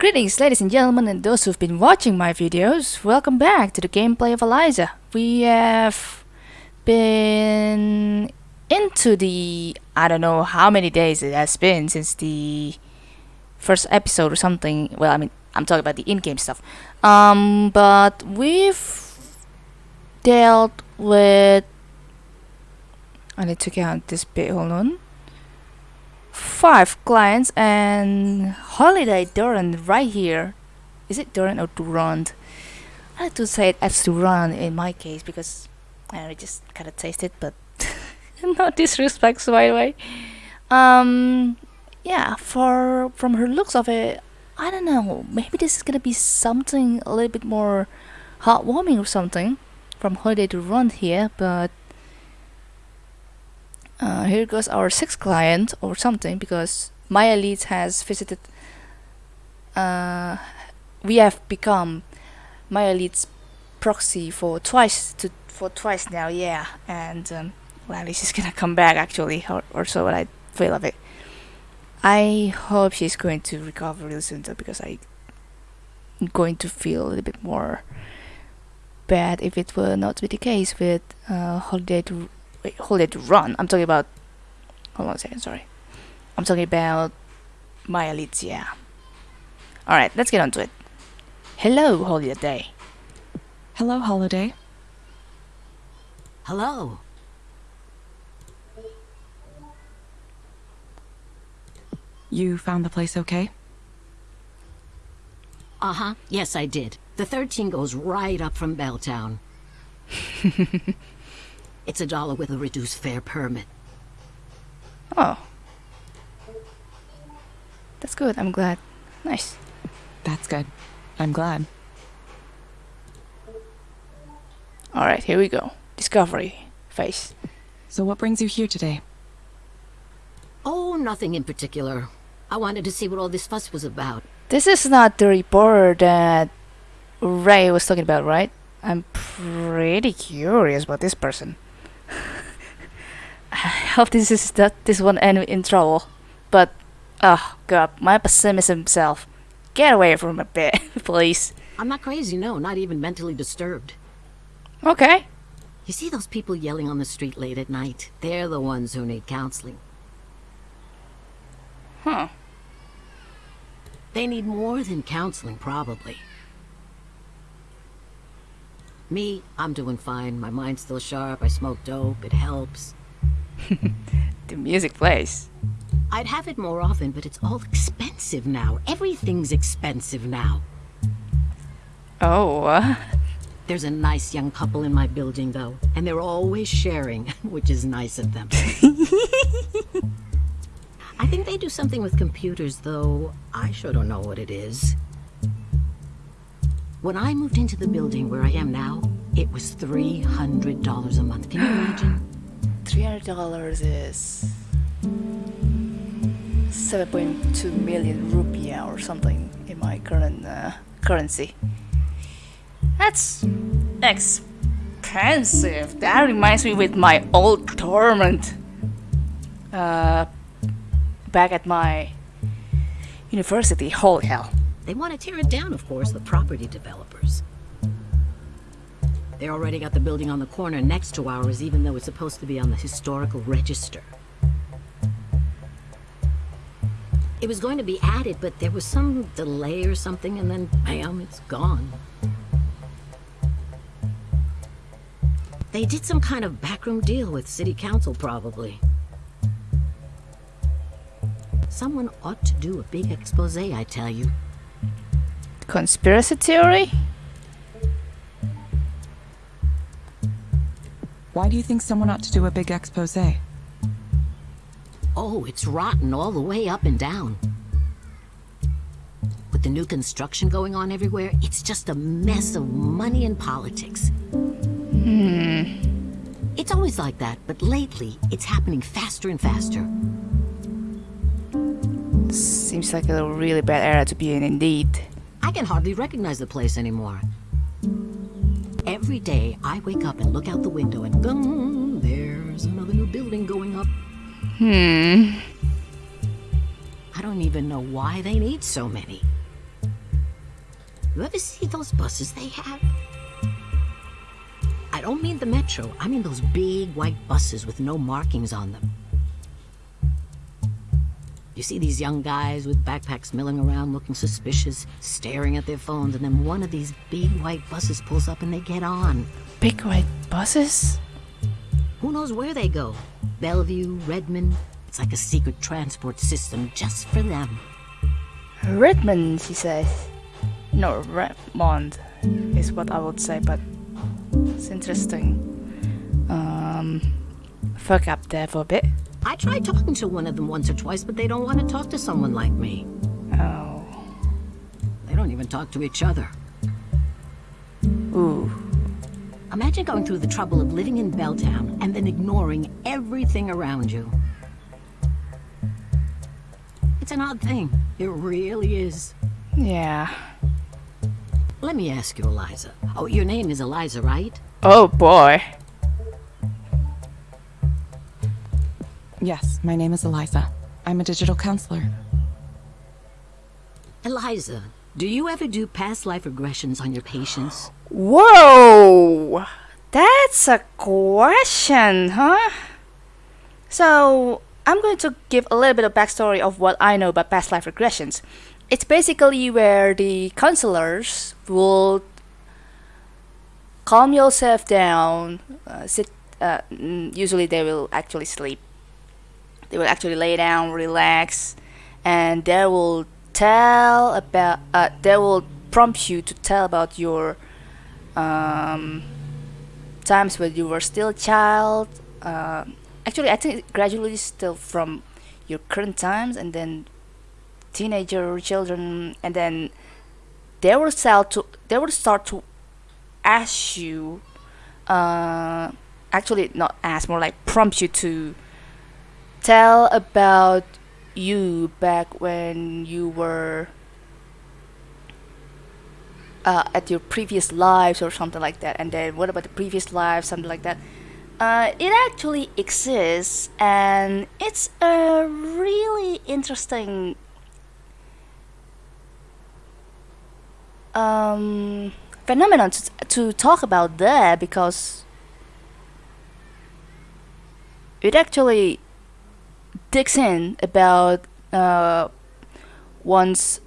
Greetings ladies and gentlemen and those who've been watching my videos, welcome back to the gameplay of Eliza. We have been into the... I don't know how many days it has been since the first episode or something. Well, I mean, I'm talking about the in-game stuff. Um, but we've dealt with... I need to count this bit, hold on five clients and holiday Durand right here. Is it Durand or Durand? I like to say it as Durand in my case because I just kind of taste it, but no disrespect, by the way. Um, yeah, for from her looks of it, I don't know. Maybe this is gonna be something a little bit more heartwarming or something from Holiday Durand here, but uh, here goes our sixth client or something because Maya Leeds has visited uh, we have become Maya Leeds proxy for twice to for twice now yeah. And um, well she's gonna come back actually or, or so what I feel of it. I hope she's going to recover really soon though because I am going to feel a little bit more bad if it were not to be the case with uh, Holiday to wait, hold it to run. I'm talking about, hold on a second, sorry. I'm talking about Maya Leeds, yeah. Alright, let's get on to it. Hello, Holiday. Hello, Holiday. Hello. You found the place okay? Uh-huh. Yes, I did. The 13 goes right up from Belltown. It's a dollar with a reduced fare permit. Oh. That's good, I'm glad. Nice. That's good. I'm glad. Alright, here we go. Discovery phase. So what brings you here today? Oh, nothing in particular. I wanted to see what all this fuss was about. This is not the reporter that Ray was talking about, right? I'm pretty curious about this person. I hope this is that this won't end in trouble. But oh god, my pessimist himself. Get away from a bit, please. I'm not crazy, no, not even mentally disturbed. Okay. You see those people yelling on the street late at night? They're the ones who need counseling. Huh. They need more than counseling, probably. Me, I'm doing fine. My mind's still sharp. I smoke dope. It helps. the music plays. I'd have it more often, but it's all expensive now. Everything's expensive now. Oh. Uh. There's a nice young couple in my building, though, and they're always sharing, which is nice of them. I think they do something with computers, though I sure don't know what it is. When I moved into the building where I am now, it was $300 a month. Can you imagine? $300 is 7.2 million rupiah or something in my current uh, currency. That's expensive. That reminds me with my old torment uh, back at my university. Holy hell. They want to tear it down, of course, the property developers. They already got the building on the corner next to ours, even though it's supposed to be on the historical register. It was going to be added, but there was some delay or something, and then, bam, it's gone. They did some kind of backroom deal with city council, probably. Someone ought to do a big expose, I tell you. Conspiracy theory? Why do you think someone ought to do a big expose? Oh, it's rotten all the way up and down. With the new construction going on everywhere, it's just a mess of money and politics. Hmm. It's always like that, but lately, it's happening faster and faster. Seems like a really bad era to be in indeed. I can hardly recognize the place anymore. Every day, I wake up and look out the window and boom, there's another new building going up. Hmm. I don't even know why they need so many. You ever see those buses they have? I don't mean the metro. I mean those big white buses with no markings on them. You see these young guys with backpacks milling around looking suspicious, staring at their phones, and then one of these big white buses pulls up and they get on. Big white buses? Who knows where they go? Bellevue, Redmond. It's like a secret transport system just for them. Redmond, she says. No, Redmond is what I would say, but it's interesting. Um, fuck up there for a bit. I tried talking to one of them once or twice, but they don't want to talk to someone like me. Oh. They don't even talk to each other. Ooh. Imagine going through the trouble of living in Belltown and then ignoring everything around you. It's an odd thing. It really is. Yeah. Let me ask you, Eliza. Oh, your name is Eliza, right? Oh boy. Yes, my name is Eliza. I'm a digital counselor. Eliza, do you ever do past life regressions on your patients? Whoa! That's a question, huh? So, I'm going to give a little bit of backstory of what I know about past life regressions. It's basically where the counselors will calm yourself down, uh, sit. Uh, mm, usually, they will actually sleep. They will actually lay down, relax, and they will tell about. Uh, they will prompt you to tell about your um, times when you were still a child. Uh, actually, I think gradually still from your current times, and then teenager children, and then they will start to they will start to ask you. Uh, actually, not ask, more like prompt you to tell about you back when you were uh, at your previous lives or something like that. And then what about the previous lives something like that? Uh, it actually exists and it's a really interesting um, phenomenon to, to talk about there because it actually digs in about uh, one's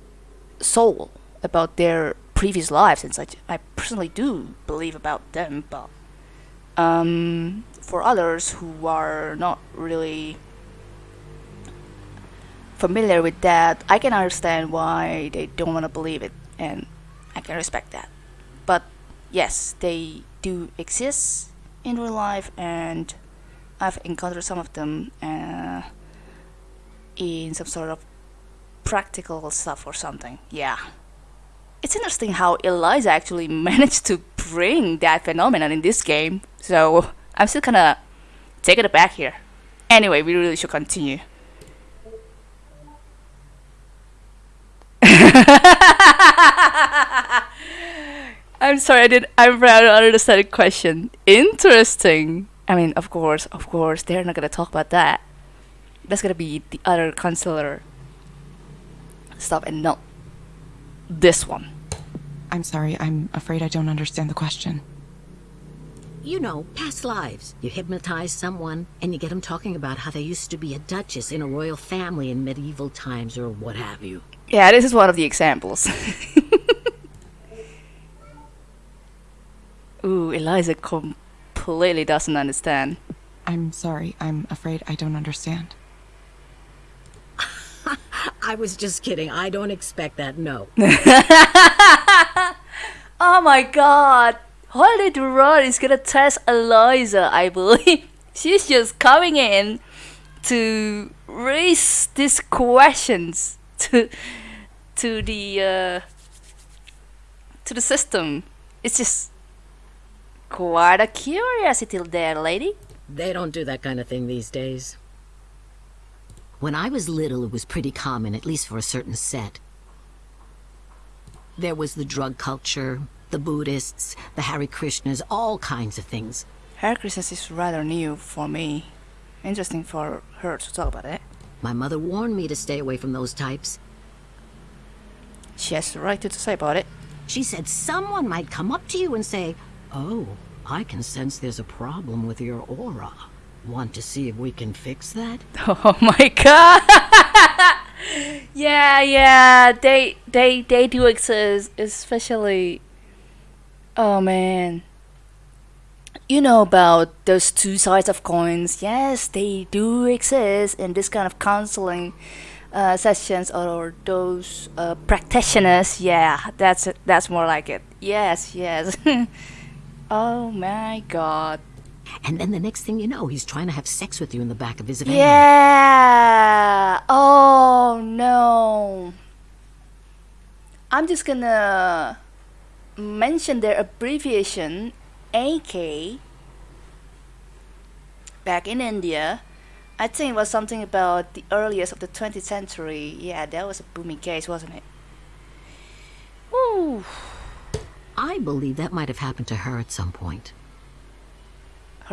soul about their previous lives and such. I personally do believe about them, but um, for others who are not really familiar with that, I can understand why they don't want to believe it, and I can respect that. But yes, they do exist in real life, and I've encountered some of them uh, in some sort of practical stuff or something. Yeah it's interesting how Eliza actually managed to bring that phenomenon in this game. So I'm still kind of taken aback here. Anyway, we really should continue. I'm sorry, I didn't. I'm proud to understand the question. Interesting. I mean, of course, of course, they're not gonna talk about that. That's gonna be the other counselor stuff, and not this one. I'm sorry, I'm afraid I don't understand the question. You know, past lives. You hypnotize someone and you get them talking about how they used to be a duchess in a royal family in medieval times or what have you. Yeah, this is one of the examples. Ooh, Eliza completely doesn't understand. I'm sorry, I'm afraid I don't understand. I was just kidding. I don't expect that, no. oh my god! Holy Rod is gonna test Eliza, I believe. She's just coming in to raise these questions to to the uh, to the system. It's just quite a curiosity there, lady. They don't do that kind of thing these days. When I was little, it was pretty common, at least for a certain set. There was the drug culture, the Buddhists, the Hare Krishnas, all kinds of things. Hare Krishnas is rather new for me. Interesting for her to talk about it. My mother warned me to stay away from those types. She has the right to say about it. She said someone might come up to you and say, Oh, I can sense there's a problem with your aura. Want to see if we can fix that? Oh my god. yeah, yeah. They they they do exist, especially. Oh man. You know about those two sides of coins. Yes, they do exist in this kind of counseling uh, sessions or those uh, practitioners. Yeah, that's. That's more like it. Yes, yes. oh my god. And then the next thing you know, he's trying to have sex with you in the back of his van. Yeah. Oh no. I'm just gonna mention their abbreviation AK. Back in India, I think it was something about the earliest of the 20th century. Yeah, that was a booming case, wasn't it? Ooh. I believe that might have happened to her at some point.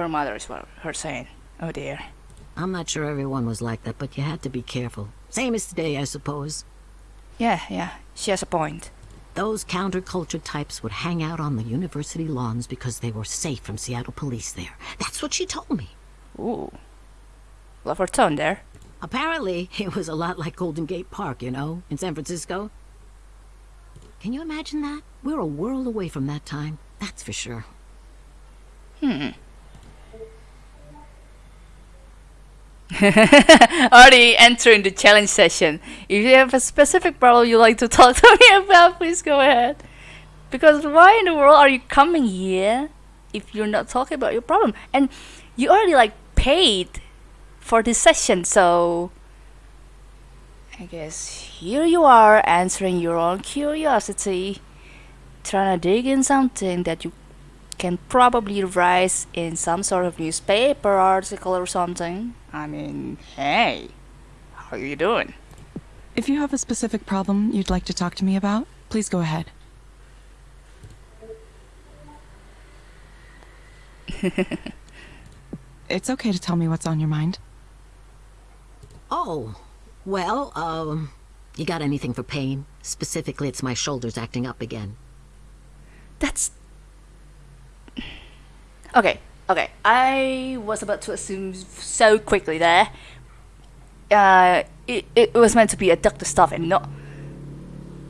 Her mother is what her saying. Oh dear. I'm not sure everyone was like that, but you had to be careful. Same as today, I suppose. Yeah, yeah, she has a point. Those counterculture types would hang out on the university lawns because they were safe from Seattle police there. That's what she told me. Ooh. Love her tone there. Apparently, it was a lot like Golden Gate Park, you know, in San Francisco. Can you imagine that? We're a world away from that time, that's for sure. Hmm. Already entering the challenge session. If you have a specific problem you'd like to talk to me about, please go ahead. Because why in the world are you coming here if you're not talking about your problem? And you already like paid for this session, so I guess here you are answering your own curiosity, trying to dig in something that you can probably write in some sort of newspaper article or something. I mean, hey, how are you doing? If you have a specific problem you'd like to talk to me about, please go ahead. it's okay to tell me what's on your mind. Oh, well, um, you got anything for pain? Specifically, it's my shoulders acting up again. That's okay. Okay, I was about to assume so quickly there. Uh, it, it was meant to be a doctor stuff and not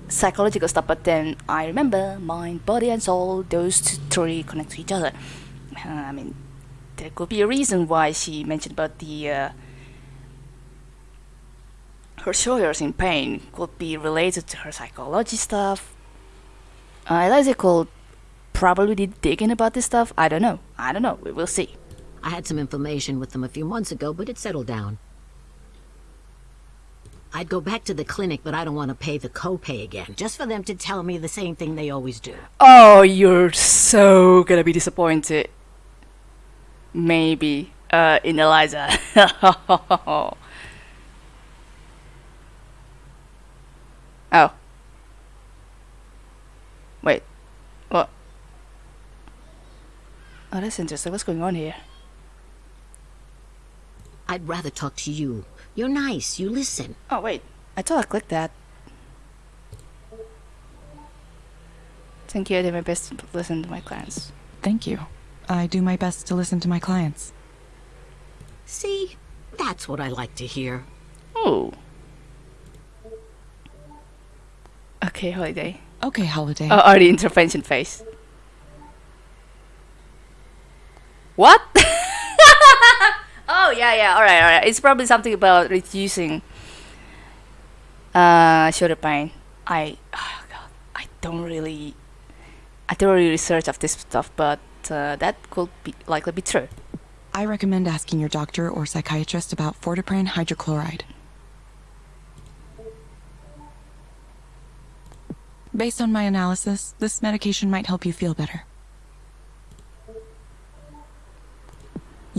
psychological stuff, but then I remember mind, body, and soul, those three connect to each other. Uh, I mean, there could be a reason why she mentioned about the uh, her shoulders in pain could be related to her psychology stuff. Uh, Eliza could probably did digging about this stuff. I don't know. I don't know. We will see. I had some information with them a few months ago, but it settled down. I'd go back to the clinic, but I don't want to pay the copay again, just for them to tell me the same thing they always do. Oh, you're so gonna be disappointed. Maybe. Uh, in Eliza. oh. Wait. What? Oh, that's interesting. What's going on here? I'd rather talk to you. You're nice, you listen. Oh, wait. I thought I clicked that. Thank you. I did my best to listen to my clients. Thank you. I do my best to listen to my clients. See? That's what I like to hear. Oh. Okay, holiday. Okay, Holiday. Oh, or the intervention phase. What? oh yeah, yeah. All right, all right. It's probably something about reducing uh, shoulder pain. I, oh god, I don't really, I don't really research of this stuff, but uh, that could be likely be true. I recommend asking your doctor or psychiatrist about fortipran hydrochloride. Based on my analysis, this medication might help you feel better.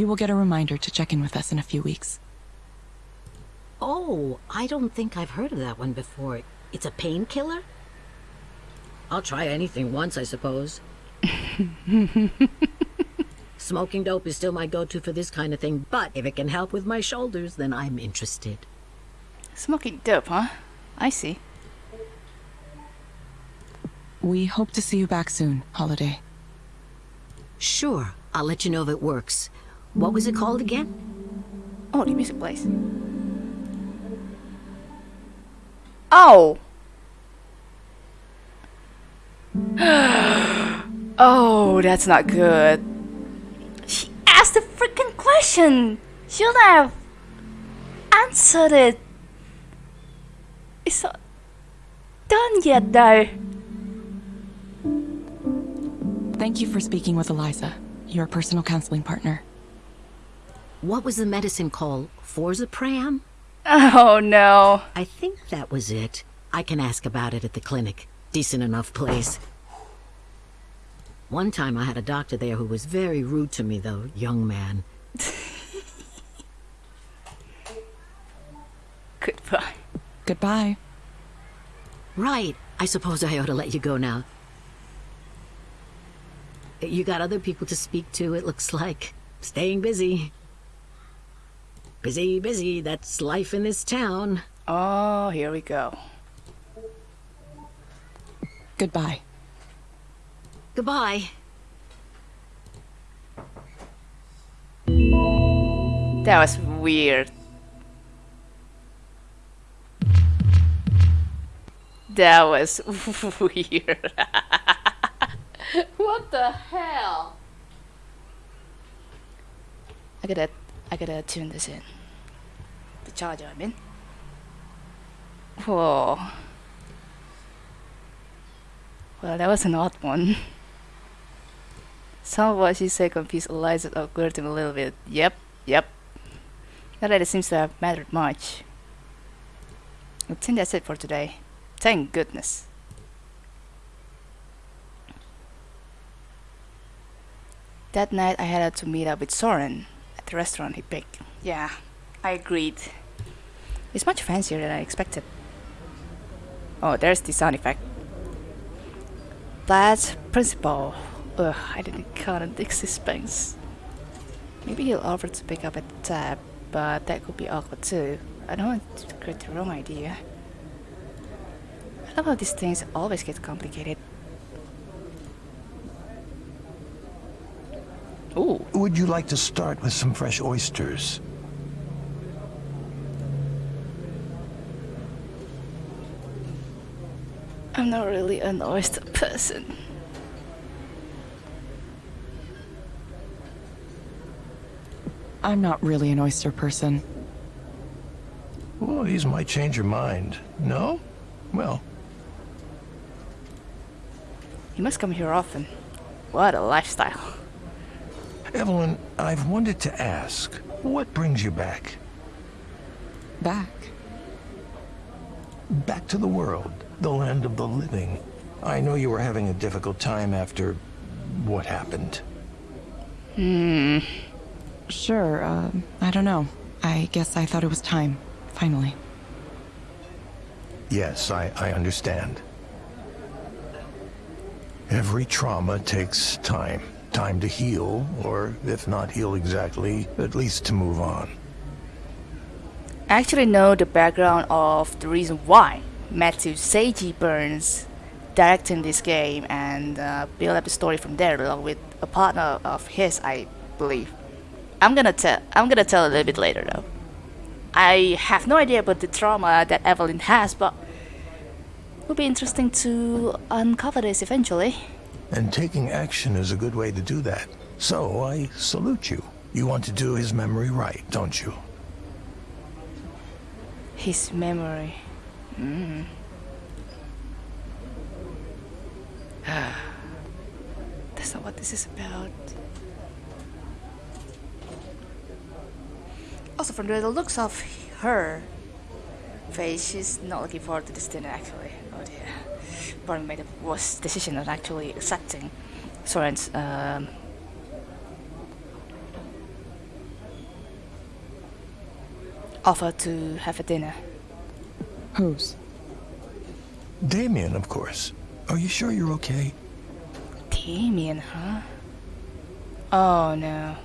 You will get a reminder to check in with us in a few weeks. Oh, I don't think I've heard of that one before. It's a painkiller? I'll try anything once, I suppose. Smoking dope is still my go-to for this kind of thing, but if it can help with my shoulders, then I'm interested. Smoking dope, huh? I see. We hope to see you back soon, Holiday. Sure, I'll let you know if it works. What was it called again? Oh, the music plays. Oh! oh, that's not good. She asked a freaking question! Should have answered it. It's not done yet, though. Thank you for speaking with Eliza, your personal counseling partner. What was the medicine called? Forzapram? Oh no. I think that was it. I can ask about it at the clinic. Decent enough place. One time I had a doctor there who was very rude to me, though, young man. Goodbye. Goodbye. Right. I suppose I ought to let you go now. You got other people to speak to, it looks like. Staying busy. Busy, busy. That's life in this town. Oh, here we go. Goodbye. Goodbye. That was weird. That was weird. what the hell? Look gotta, I gotta tune this in. The charger, I mean. Whoa. Well, that was an odd one. Some of what she said confused Eliza awkward him a little bit. Yep, yep. Not that it seems to have mattered much. I think that's it for today. Thank goodness. That night I had to meet up with Soren the restaurant he picked. Yeah, I agreed. It's much fancier than I expected. Oh, there's the sound effect. That's principal. Ugh, I didn't count the suspense. Maybe he'll offer to pick up at the tab, but that could be awkward too. I don't want to create the wrong idea. I love how these things always get complicated. Ooh, Would you like to start with some fresh oysters? I'm not really an oyster person. I'm not really an oyster person. Well, these might change your mind. No? Well, You must come here often. What a lifestyle. Evelyn, I've wanted to ask, what brings you back? Back. Back to the world, the land of the living. I know you were having a difficult time after what happened. Hmm. Sure, uh, I don't know. I guess I thought it was time, finally. Yes, I, I understand. Every trauma takes time. Time to heal, or if not heal exactly, at least to move on. I actually know the background of the reason why Matthew Seiji Burns directing this game and uh, build up the story from there along with a partner of his, I believe. I'm gonna tell. I'm gonna tell a little bit later though. I have no idea about the trauma that Evelyn has, but it will be interesting to uncover this eventually. And taking action is a good way to do that. So I salute you. You want to do his memory right, don't you? His memory. Mm. That's not what this is about. Also, from the looks of her face, she's not looking forward to this dinner actually. Dear. Made a worse decision on actually accepting Soren's um, offer to have a dinner. Whose? Damien, of course. Are you sure you're okay? Damien, huh? Oh no.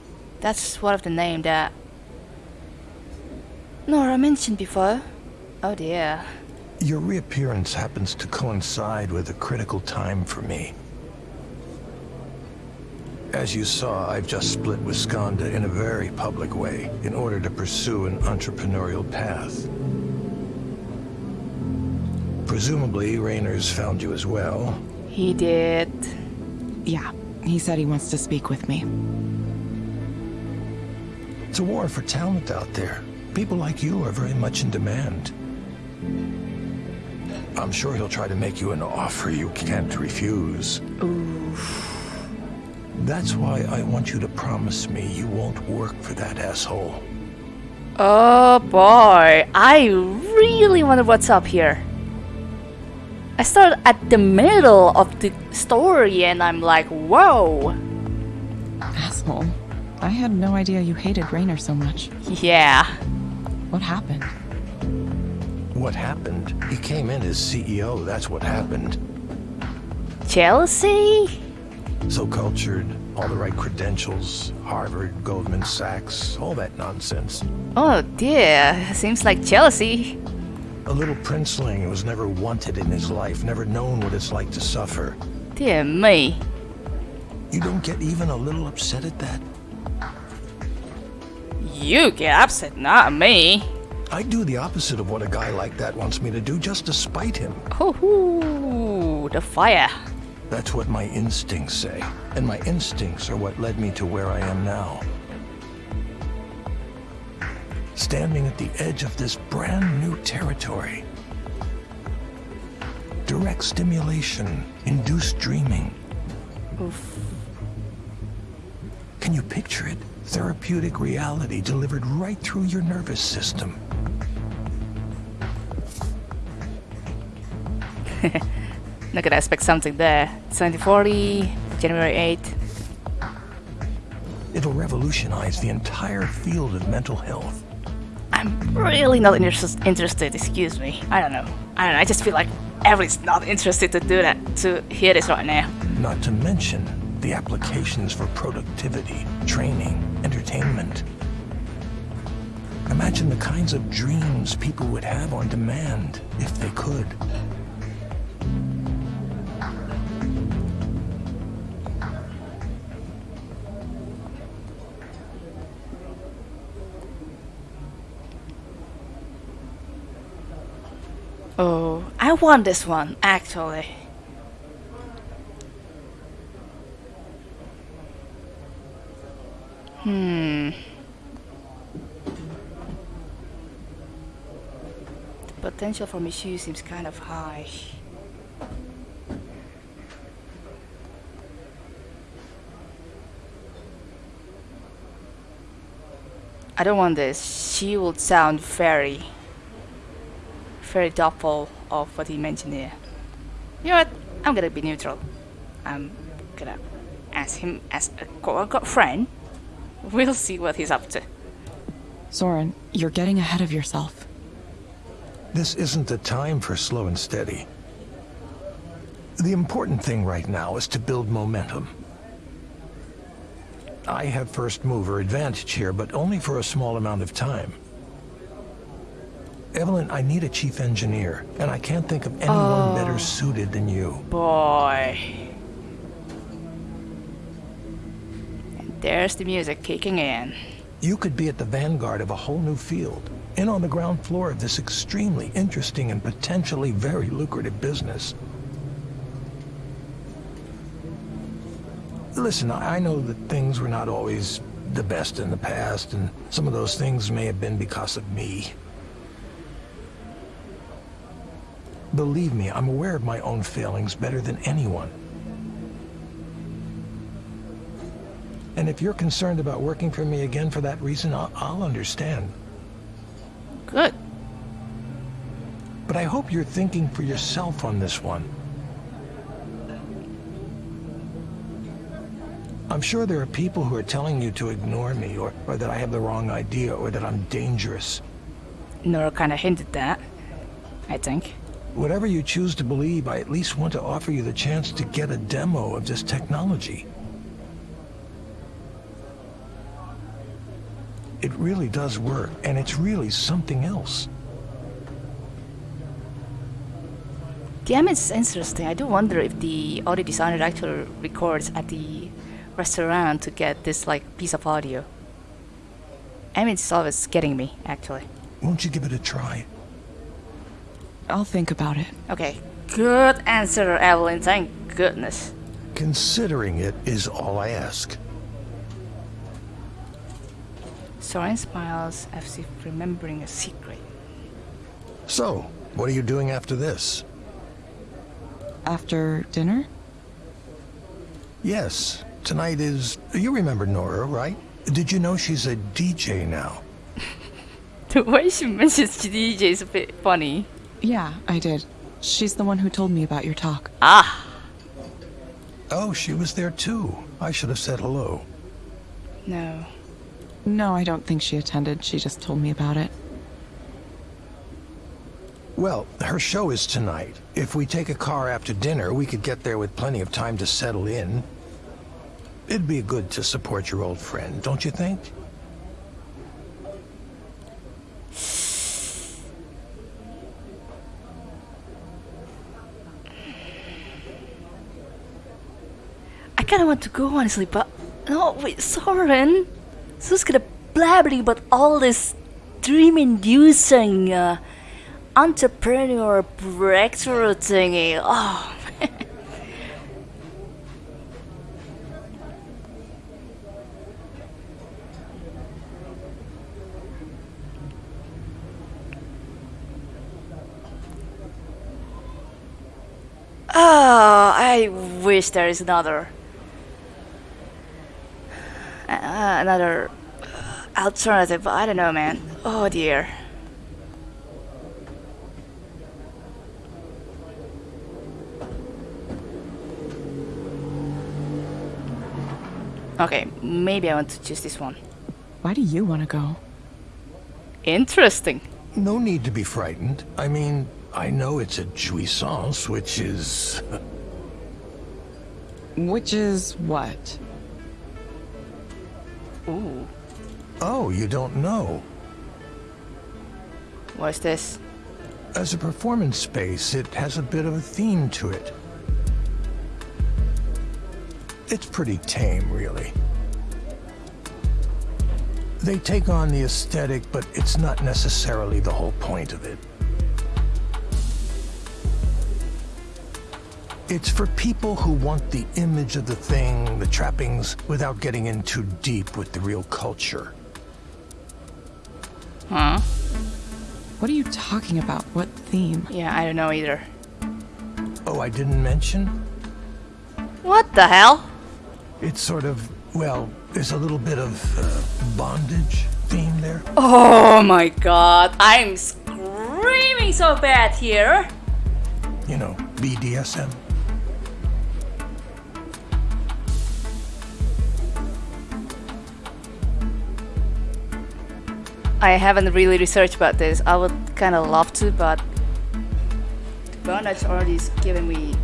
That's one of the name that Nora mentioned before. Oh dear. Your reappearance happens to coincide with a critical time for me. As you saw, I've just split with Skandha in a very public way in order to pursue an entrepreneurial path. Presumably, Rainer's found you as well. He did. Yeah, he said he wants to speak with me. It's a war for talent out there. People like you are very much in demand. I'm sure he'll try to make you an offer you can't refuse. That's why I want you to promise me you won't work for that asshole. Oh boy, I really wonder what's up here. I start at the middle of the story and I'm like, whoa. Asshole. I had no idea you hated Rainer so much. Yeah. What happened? What happened? He came in as CEO, that's what happened. Chelsea? So cultured, all the right credentials, Harvard, Goldman Sachs, all that nonsense. Oh dear, seems like jealousy. A little princeling who was never wanted in his life, never known what it's like to suffer. Dear me. You don't get even a little upset at that? You get upset, not me. I do the opposite of what a guy like that wants me to do just to spite him. Hoo the fire. That's what my instincts say. And my instincts are what led me to where I am now. Standing at the edge of this brand new territory. Direct stimulation, induced dreaming. Can you picture it? Therapeutic reality delivered right through your nervous system. Not gonna expect something there. 2040, January 8th. It'll revolutionize the entire field of mental health. I'm really not interest- interested, excuse me. I don't know. I don't know, I just feel like everyone's not interested to do that, to hear this right now. Not to mention the applications for productivity, training, entertainment. Imagine the kinds of dreams people would have on demand if they could. Want this one, actually. Hmm. The potential for misuse seems kind of high. I don't want this. She would sound very very doubtful of what he mentioned here. You know what? I'm gonna be neutral. I'm gonna ask him as a quote-unquote friend. We'll see what he's up to. Soren, you're getting ahead of yourself. This isn't the time for slow and steady. The important thing right now is to build momentum. I have first mover advantage here, but only for a small amount of time. Evelyn, I need a chief engineer, and I can't think of anyone better oh. suited than you. Boy. And there's the music kicking in. You could be at the vanguard of a whole new field, in on the ground floor of this extremely interesting and potentially very lucrative business. Listen, I I know that things were not always the best in the past, and some of those things may have been because of me. Believe me, I'm aware of my own failings better than anyone. And if you're concerned about working for me again for that reason, I'll, I'll understand. Good. But I hope you're thinking for yourself on this one. I'm sure there are people who are telling you to ignore me, or, or that I have the wrong idea, or that I'm dangerous. Nora kind of hinted that. I think. Whatever you choose to believe, I at least want to offer you the chance to get a demo of this technology. It really does work, and it's really something else. Damn, it's interesting. I do wonder if the audio designer actually records at the restaurant to get this like piece of audio. I mean, it's always getting me actually. Won't you give it a try? I'll think about it. Okay, good answer, Evelyn. Thank goodness. Considering it is all I ask. Soren smiles as if remembering a secret. So, what are you doing after this? After dinner? Yes, tonight is. You remember Nora, right? Did you know she's a DJ now? The way she mentions DJ is a bit funny. Yeah, I did. She's the one who told me about your talk. Ah, Oh, she was there too. I should have said hello. no. No, I don't think she attended. She just told me about it. Well, her show is tonight. If we take a car after dinner, we could get there with plenty of time to settle in. It'd be good to support your old friend, don't you think? Kind of want to go honestly, but no, wait, Soren. Who's gonna blabbering about all this dream-inducing uh, entrepreneur breakthrough thingy? Oh, Oh, I wish there is another uh, another alternative. I don't know, man. Oh dear. Okay, maybe I want to choose this one. Why do you want to go? Interesting. No need to be frightened. I mean, I know it's a jouissance, which is. Which is what? Ooh, Oh, you don't know. what's this? As a performance space, it has a bit of a theme to it. It's pretty tame, really. They take on the aesthetic, but it's not necessarily the whole point of it. It's for people who want the image of the thing, the trappings, without getting in too deep with the real culture. Huh? What are you talking about? What theme? Yeah, I don't know either. Oh, I didn't mention? What the hell? It's sort of, well, there's a little bit of uh, bondage theme there. Oh my god, I'm screaming so bad here. You know, BDSM. I haven't really researched about this. I would kind of love to, but Bernard's already giving me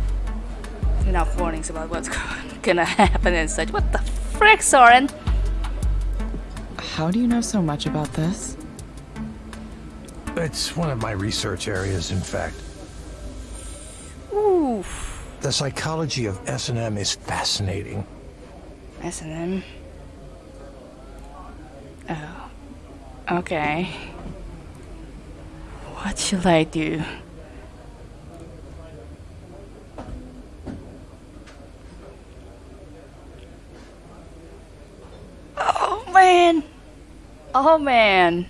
enough warnings about what's gonna happen and such. What the frick, Soren? How do you know so much about this? It's one of my research areas, in fact. Oof. The psychology of S&M is fascinating. S&M. Oh. Okay. What should I do? Oh man! Oh man!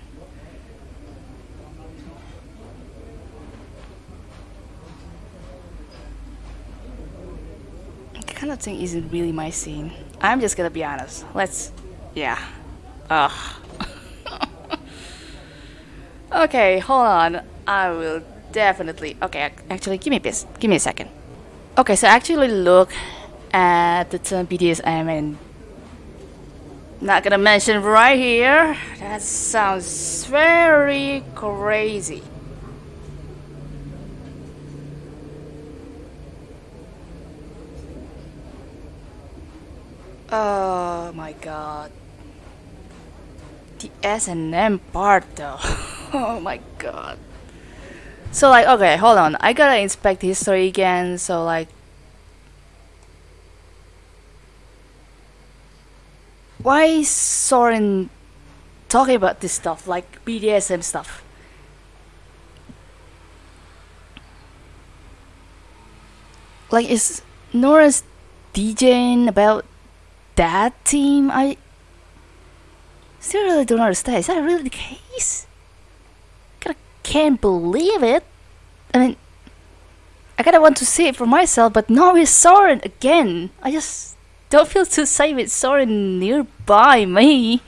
Kind of thing isn't really my scene. I'm just gonna be honest. Let's. Yeah. Ugh. Okay, hold on. I will definitely. Okay, actually, give me this. Give me a second. Okay, so actually look at the term BDSM and. Not gonna mention right here. That sounds very crazy. Oh my god. The S and M part though. oh my god. So like, okay, hold on. I gotta inspect history again. So like, why is Soren talking about this stuff, like BDSM stuff? Like, is Nora's DJing about that team? I still really don't understand. Is that really the case? Can't believe it. I mean, I kinda want to see it for myself, but now it's Soren again. I just don't feel too safe with Soren nearby me.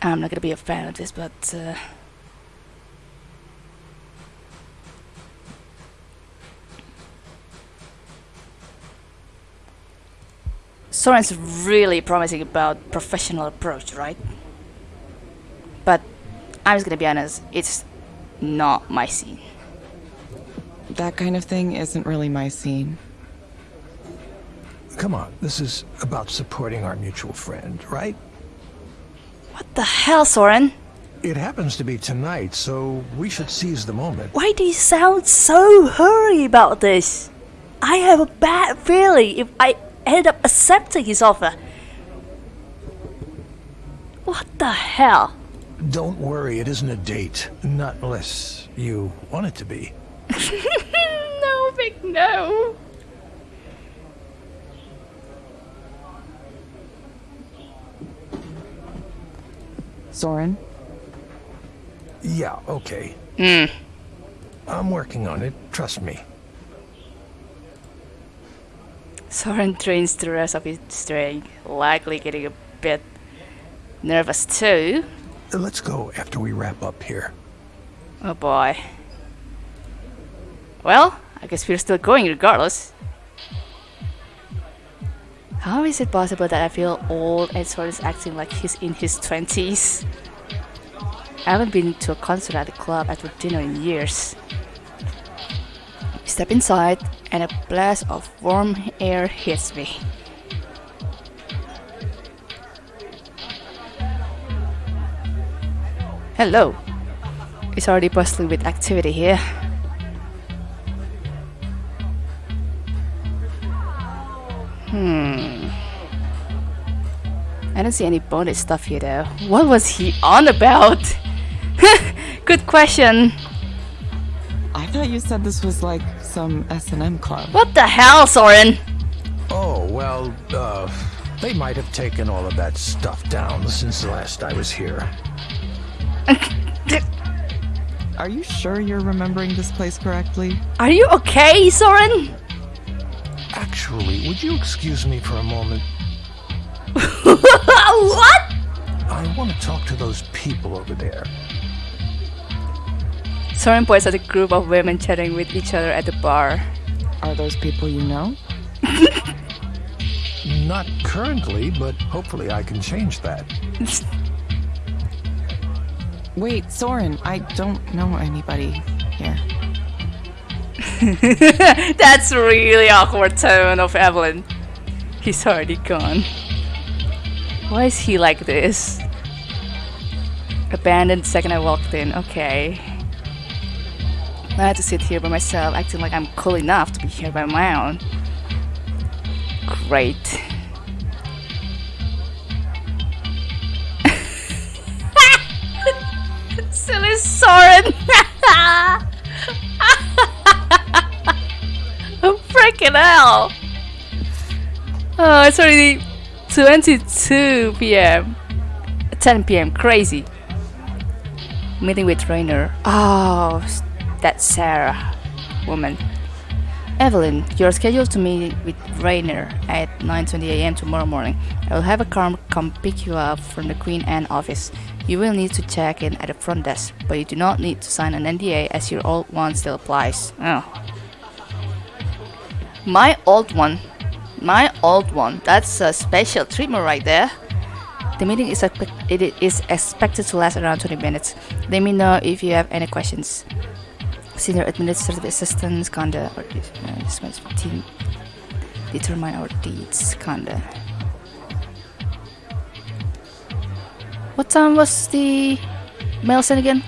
I'm not gonna be a fan of this, but uh, Soren's really promising about professional approach, right? But I'm just gonna be honest, it's not my scene. That kind of thing isn't really my scene. Come on, this is about supporting our mutual friend, right? What the hell, Soren? It happens to be tonight, so we should seize the moment. Why do you sound so hurry about this? I have a bad feeling if I end up accepting his offer. What the hell? Don't worry, it isn't a date. Not unless you want it to be. no, big no. Soren? Yeah, okay. Hmm. I'm working on it, trust me. Soren trains the rest of his strength, likely getting a bit nervous too. Let's go after we wrap up here. Oh boy. Well, I guess we're still going regardless. How is it possible that I feel old and Soren is acting like he's in his 20s? I haven't been to a concert at the club after dinner in years. Step inside, and a blast of warm air hits me. Hello. It's already bustling with activity here. Hmm. I don't see any bonus stuff here though. What was he on about? Good question. I thought you said this was like some S&M club. What the hell, Soren? Oh, well, uh, they might have taken all of that stuff down since the last I was here. Are you sure you're remembering this place correctly? Are you okay, Soren? Actually, would you excuse me for a moment? what? I want to talk to those people over there. Soren points at a group of women chatting with each other at the bar. Are those people you know? Not currently, but hopefully I can change that. Wait, Soren, I don't know anybody here. That's really awkward tone of Evelyn. He's already gone. Why is he like this? Abandoned second I walked in. Okay. I had to sit here by myself, acting like I'm cool enough to be here by my own. Great. Silly Soren! freaking hell! Oh, it's already 22 p.m. 10 p.m. Crazy. Meeting with Rainer. Oh, that's Sarah, woman. Evelyn, you're scheduled to meet with Rainer at 9:20 a.m. tomorrow morning. I will have a car come pick you up from the Queen Anne office. You will need to check in at the front desk, but you do not need to sign an NDA as your old one still applies. Oh. My old one. My old one. That's a special treatment right there. The meeting is, it is expected to last around 20 minutes. Let me know if you have any questions. Senior Administrative Assistant, Skandha, or uh, team. Determine our deeds, Skandha. What time was the milestone again?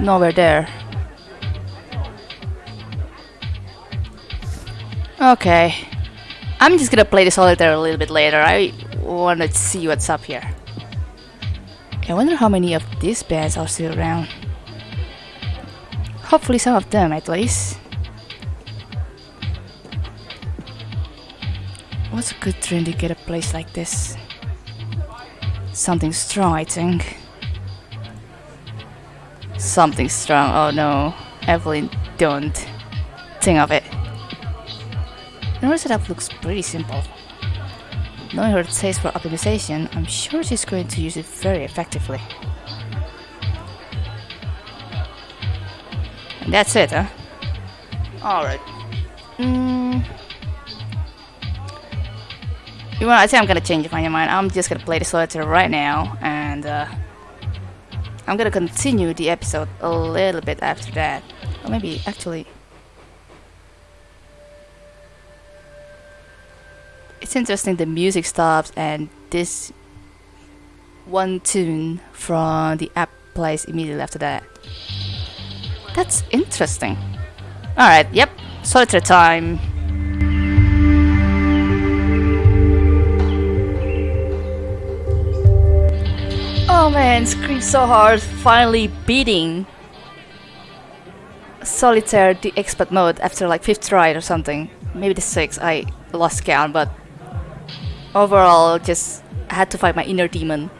Nowhere there. Okay. I'm just gonna play the solitaire a little bit later. I wanna see what's up here. I wonder how many of these bands are still around. Hopefully some of them at least. What's a good drink to get a place like this? Something strong, I think. Something strong. Oh no, Evelyn, don't think of it. The Her setup looks pretty simple. Knowing her taste for optimization, I'm sure she's going to use it very effectively. That's it, huh? Alright. Mm. You know, I think I'm gonna change my mind. I'm just gonna play the solitaire right now, and uh, I'm gonna continue the episode a little bit after that. Or maybe, actually... It's interesting the music stops and this one tune from the app plays immediately after that. That's interesting. Alright, yep, solitaire time. Oh man, scream so hard, finally beating Solitaire the expert mode after like 5th try or something. Maybe the 6th, I lost count, but overall just had to fight my inner demon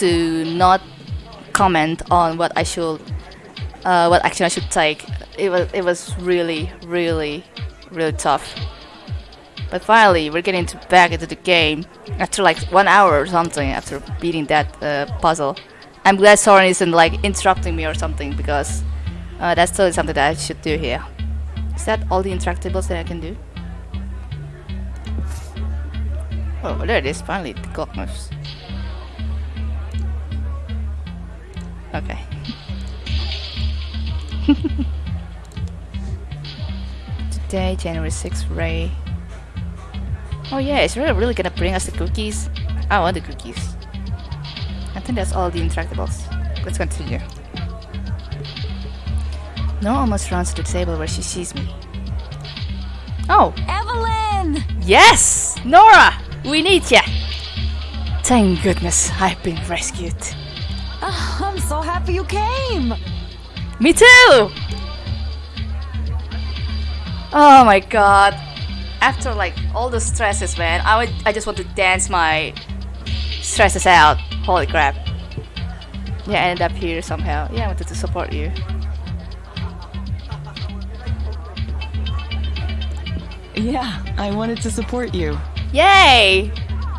to not comment on what I should uh, what action I should take. It was it was really really really tough. But finally, we're getting to back into the game after like one hour or something after beating that uh, puzzle. I'm glad Soren isn't like interrupting me or something because uh, that's totally something that I should do here. Is that all the interactables that I can do? Oh, there it is, finally, the clock moves. Okay. Today, January 6th, Ray. Oh yeah, is Ray really gonna bring us the cookies? I want the cookies. I think that's all the interactables. Let's continue. Nora almost runs to the table where she sees me. Oh, Evelyn! yes! Nora! We need ya! Thank goodness I've been rescued. Oh, I'm so happy you came! Me too! Oh my god. After like all the stresses, man, I would I just want to dance my stresses out. Holy crap. Yeah, I ended up here somehow. Yeah, I wanted to support you. Yeah, I wanted to support you. Yay!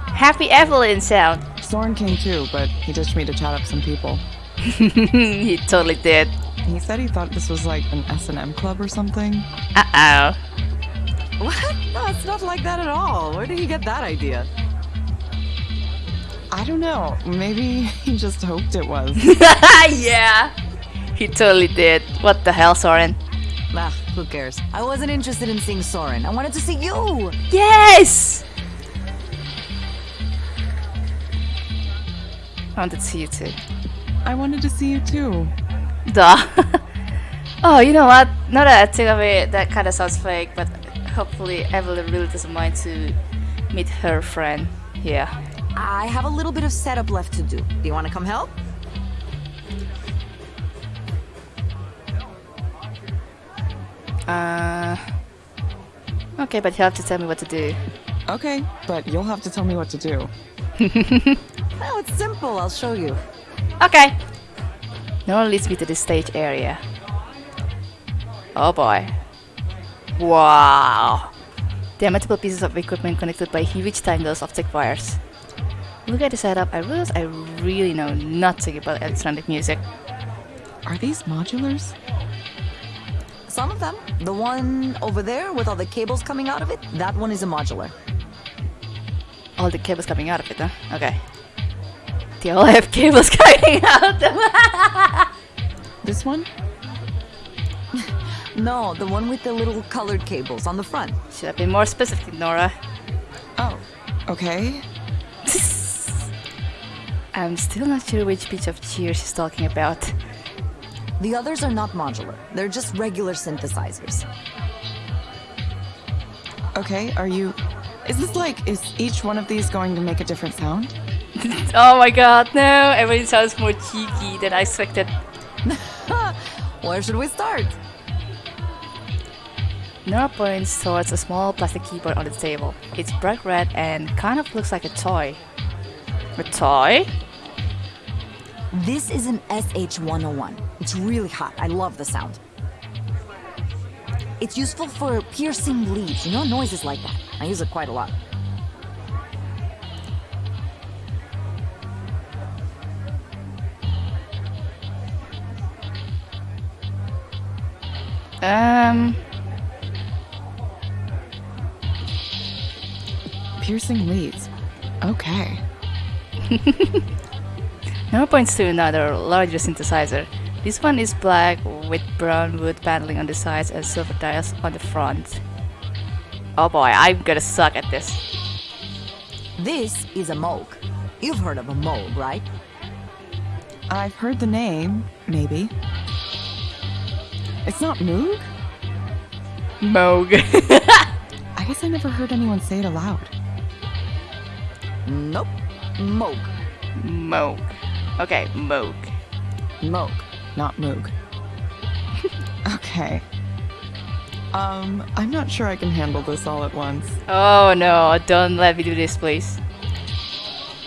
Happy Evelyn sound. Soren came too, but he ditched me to chat up some people. he totally did. He said he thought this was like an S&M club or something. Uh oh. What? No, it's not like that at all. Where did he get that idea? I don't know. Maybe he just hoped it was. yeah. He totally did. What the hell, Soren? Ugh, who cares? I wasn't interested in seeing Soren. I wanted to see you! Yes! I wanted to see you too. I wanted to see you too. Duh. oh, you know what? Now that I think of it, that kind of sounds fake, but hopefully Evelyn really doesn't mind to meet her friend. Yeah. I have a little bit of setup left to do. Do you want to come help? Uh. Okay, but you'll have to tell me what to do. Okay, but you'll have to tell me what to do. Oh, it's simple. I'll show you. Okay. Nora leads me to the stage area. Oh boy. Wow. There are multiple pieces of equipment connected by huge tangles of thick wires. Look at the setup, I realize I really know nothing about electronic music. Are these modulars? Some of them. The one over there with all the cables coming out of it, that one is a modular. All the cables coming out of it, huh? Okay. All have cables coming out. This one? No, the one with the little colored cables on the front. Should have been more specific, Nora. Oh, okay. I'm still not sure which pitch of cheer she's talking about. The others are not modular. They're just regular synthesizers. Okay, are you. Is this like. Is each one of these going to make a different sound? Oh my god, no! Everything sounds more cheeky than I expected. Where should we start? Nora points towards a small plastic keyboard on the table. It's bright red and kind of looks like a toy. A toy? This is an SH-101. It's really hot. I love the sound. It's useful for piercing leads, you know, noises like that. I use it quite a lot. Um, Piercing leads. Okay. Nora points to another, larger synthesizer. This one is black with brown wood paneling on the sides and silver dials on the front. Oh boy, I'm gonna suck at this. This is a Moog. You've heard of a Moog, right? I've heard the name, maybe. It's not Moog? Moog. I guess I never heard anyone say it aloud. Nope. Moog. Moog. Okay, Moog. Moog. Not Moog. okay. Um, I'm not sure I can handle this all at once. Oh no, don't let me do this, please.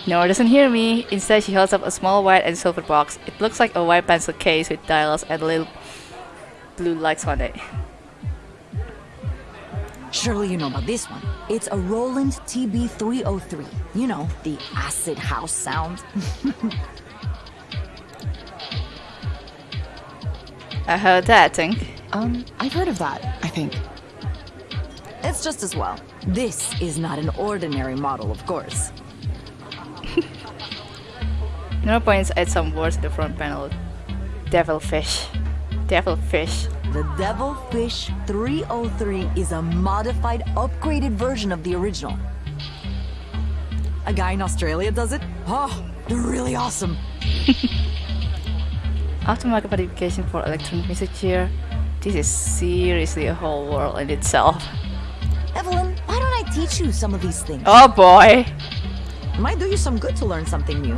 Nora doesn't hear me. Instead, she holds up a small white and silver box. It looks like a white pencil case with dials and a little blue lights on it. Surely you know about this one. It's a Roland TB303. You know, the acid house sound. I heard that, I think. Um, I've heard of that, I think. It's just as well. This is not an ordinary model, of course. no points add some words to the front panel. Devilfish. Devilfish. The Devilfish 303 is a modified, upgraded version of the original. A guy in Australia does it? Oh, they're really awesome. Automatic modification for electronic music here. This is seriously a whole world in itself. Evelyn, why don't I teach you some of these things? Oh boy! Might do you some good to learn something new.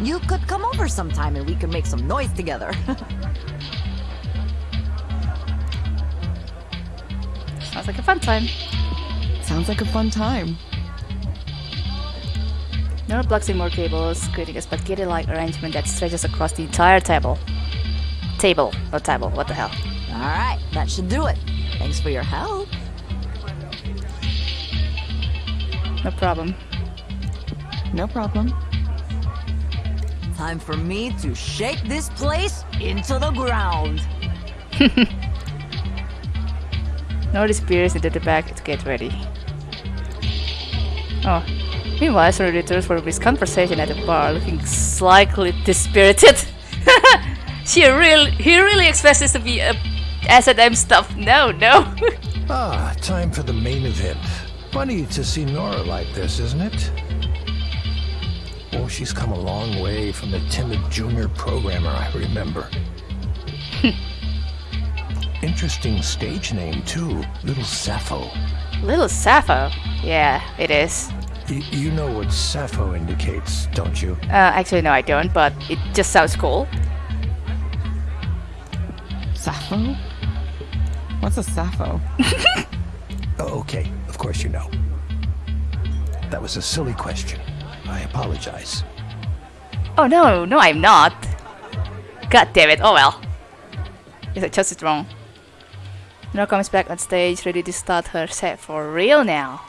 You could come over sometime and we could make some noise together. Sounds like a fun time. Sounds like a fun time. Nora plugs in more cables, creating a spaghetti-like arrangement that stretches across the entire table. Table, not table, what the hell. Alright, that should do it. Thanks for your help. No problem. No problem. Time for me to shake this place into the ground. Nora disappears into the back to get ready. Oh. Meanwhile, Soren returns for his conversation at the bar, looking slightly dispirited. she really, he really expects this to be a S&M stuff. No, no. Ah, time for the main event. Funny to see Nora like this, isn't it? Oh, she's come a long way from the timid junior programmer I remember. Interesting stage name, too. Little Sappho. Little Sappho. Yeah, it is. Y- you know what Sappho indicates, don't you? Uh, actually, no, I don't, but it just sounds cool. Sappho? What's a Sappho? Oh, okay, of course you know. That was a silly question. I apologize. Oh no, no, I'm not. God damn it. Oh well. Guess I chose it wrong. Nora comes back on stage, ready to start her set for real now.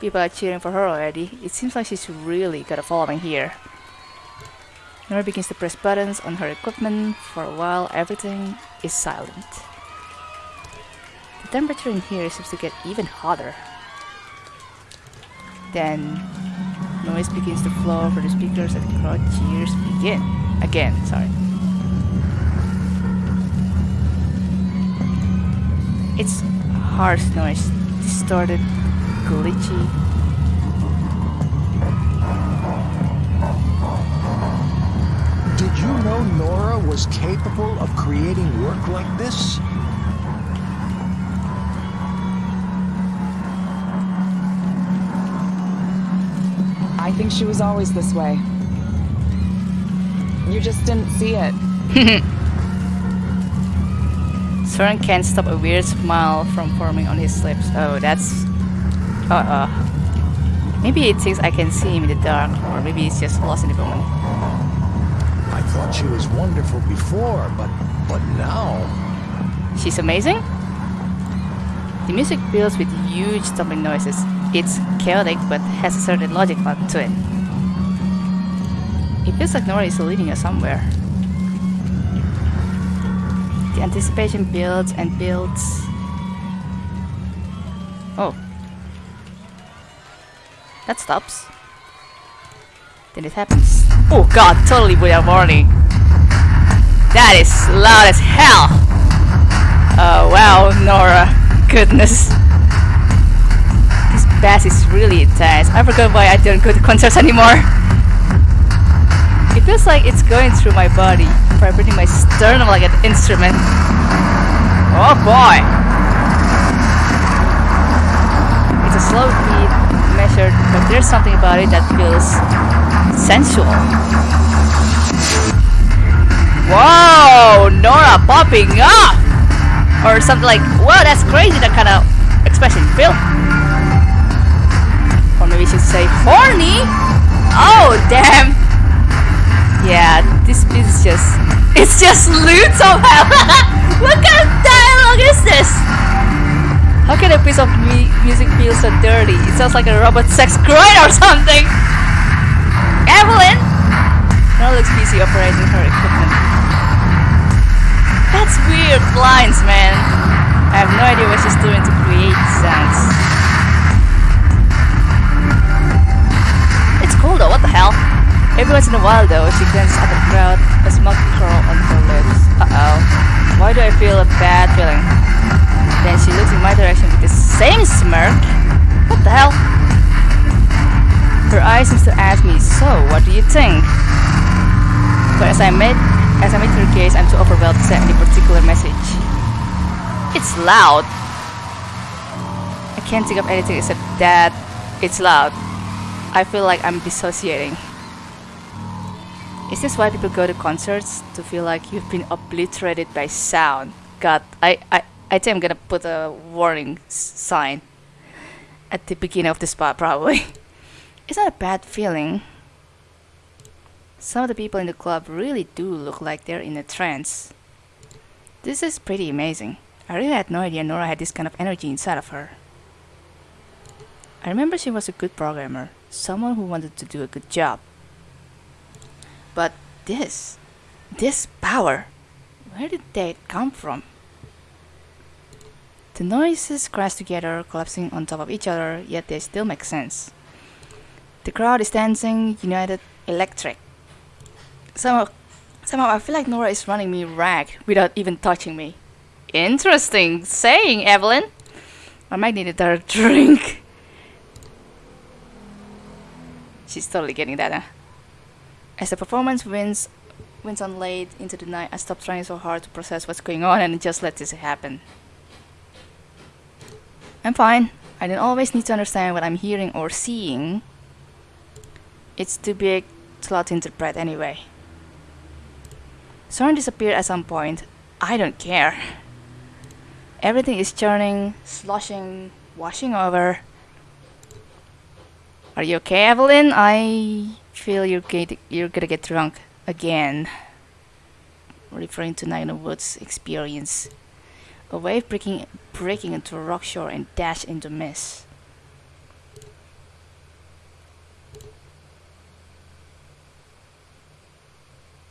People are cheering for her already. It seems like she's really got a following here. Nora begins to press buttons on her equipment. For a while, everything is silent. The temperature in here seems to get even hotter. Then noise begins to flow for the speakers and crowd cheers begin. Again, sorry. It's harsh noise, distorted, glitchy. Did you know Nora was capable of creating work like this? I think she was always this way. You just didn't see it. Soren can't stop a weird smile from forming on his lips. Oh, that's... Uh-uh. Maybe he thinks I can see him in the dark, or maybe he's just lost in the moment. I thought she was wonderful before, but but now. She's amazing? The music builds with huge thumping noises. It's chaotic, but has a certain logic to it. It feels like Nora is leading us somewhere. The anticipation builds and builds. Oh. That stops. Then it happens. Oh god, totally without warning. That is loud as hell! Oh wow, Nora. Goodness. Bass is really intense. I forgot why I don't go to concerts anymore. It feels like it's going through my body, vibrating my sternum like an instrument. Oh boy! It's a slow beat, measured, but there's something about it that feels sensual. Whoa! Nora popping up! Or something like, whoa, that's crazy, that kind of expression. Feel? We should say horny? Oh, damn! Yeah, this beat is just... It's just lewd somehow! what kind of dialogue is this? How can a piece of mu music feel so dirty? It sounds like a robot sex grind or something! Evelyn! Nora looks busy operating her equipment. That's weird lines, man. I have no idea what she's doing to create sounds. What the hell? Every once in a while though, she glances at the crowd, a smug curl on her lips. Uh-oh. Why do I feel a bad feeling? Then she looks in my direction with the same smirk. What the hell? Her eyes seems to ask me, so what do you think? But as I made as I meet her gaze, I'm too overwhelmed to say any particular message. It's loud. I can't think of anything except that it's loud. I feel like I'm dissociating. Is this why people go to concerts? To feel like you've been obliterated by sound? God, I, I, I think I'm gonna put a warning sign at the beginning of the spot, probably. it's not a bad feeling. Some of the people in the club really do look like they're in a trance. This is pretty amazing. I really had no idea Nora had this kind of energy inside of her. I remember she was a good programmer, someone who wanted to do a good job. But this, this power, where did that come from? The noises crash together, collapsing on top of each other, yet they still make sense. The crowd is dancing, united, electric. Somehow, somehow I feel like Nora is running me rag without even touching me. Interesting saying, Evelyn. I might need a dark drink. She's totally getting that, huh? As the performance wins, wins on late into the night, I stop trying so hard to process what's going on and just let this happen. I'm fine. I don't always need to understand what I'm hearing or seeing. It's too big to lot to interpret anyway. Soren disappeared at some point. I don't care. Everything is churning, sloshing, washing over. Are you okay, Evelyn? I feel you're, you're gonna get drunk again. Referring to Nina Wood's experience. A wave breaking, breaking into a rock shore and dash into mist.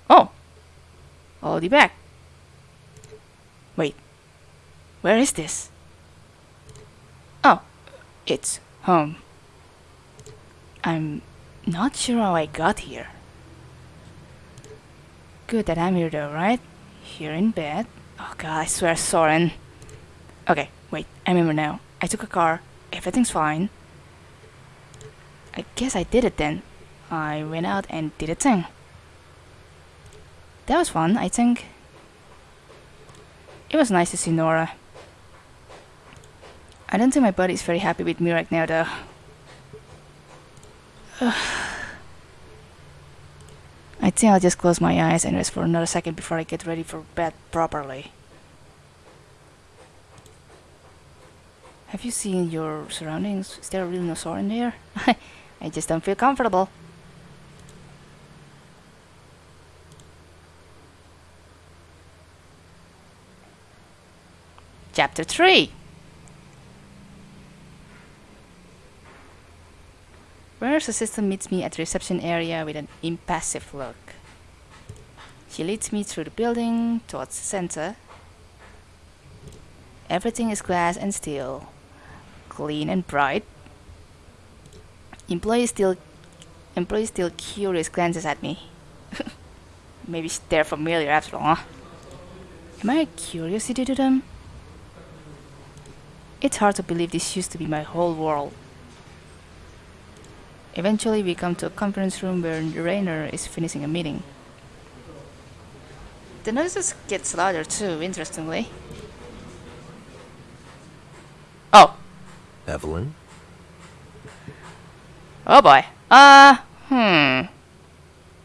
Oh! Already back. Wait. Where is this? Oh. It's home. I'm not sure how I got here. Good that I'm here though, right? Here in bed. Oh god, I swear, Soren. Okay, wait, I remember now. I took a car. Everything's fine. I guess I did it then. I went out and did a thing. That was fun, I think. It was nice to see Nora. I don't think my body is very happy with me right now, though. I think I'll just close my eyes and rest for another second before I get ready for bed properly. Have you seen your surroundings? Is there really no sore in there? I just don't feel comfortable. Chapter 3 Where's assistant meets me at the reception area with an impassive look. She leads me through the building towards the center. Everything is glass and steel, clean and bright. Employees still employees still curious glances at me. Maybe they're familiar after all? Am I a curiosity to them? It's hard to believe this used to be my whole world. Eventually, we come to a conference room where Rainer is finishing a meeting. The noises get louder too, interestingly. Oh, Evelyn? oh boy. Uh, hmm.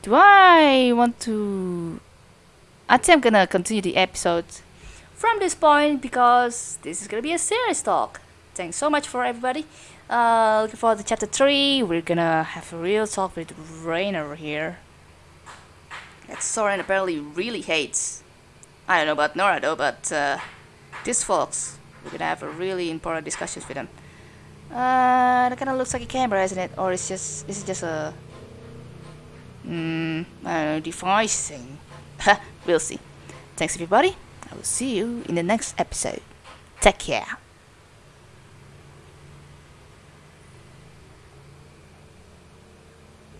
Do I want to... I think I'm gonna continue the episode from this point because this is gonna be a serious talk. Thanks so much for everybody. Uh, looking forward to chapter 3. We're gonna have a real talk with Rainer here. That Soren apparently really hates. I don't know about Nora though, but uh, these folks, we're gonna have a really important discussions with them. Uh, that kind of looks like a camera, isn't it? Or is just, is it just a, mm, I don't know, device thing? we'll see. Thanks everybody. I will see you in the next episode. Take care.